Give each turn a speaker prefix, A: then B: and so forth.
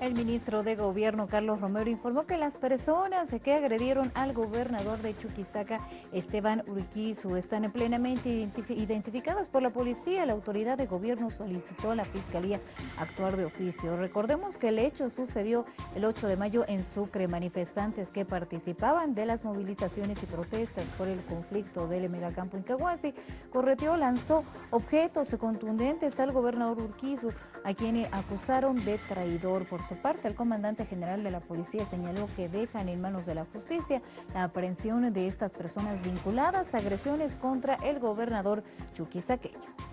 A: El ministro de Gobierno, Carlos Romero, informó que las personas que agredieron al gobernador de Chuquisaca, Esteban Urquizu, están plenamente identificadas por la policía. La autoridad de gobierno solicitó a la Fiscalía actuar de oficio. Recordemos que el hecho sucedió el 8 de mayo en Sucre. Manifestantes que participaban de las movilizaciones y protestas por el conflicto del megacampo en Caguasi, correteó, lanzó objetos contundentes al gobernador Urquizu, a quien acusaron de traidor por su parte, el comandante general de la policía señaló que dejan en manos de la justicia la aprehensión de estas personas vinculadas a agresiones contra el gobernador chuquisaqueño.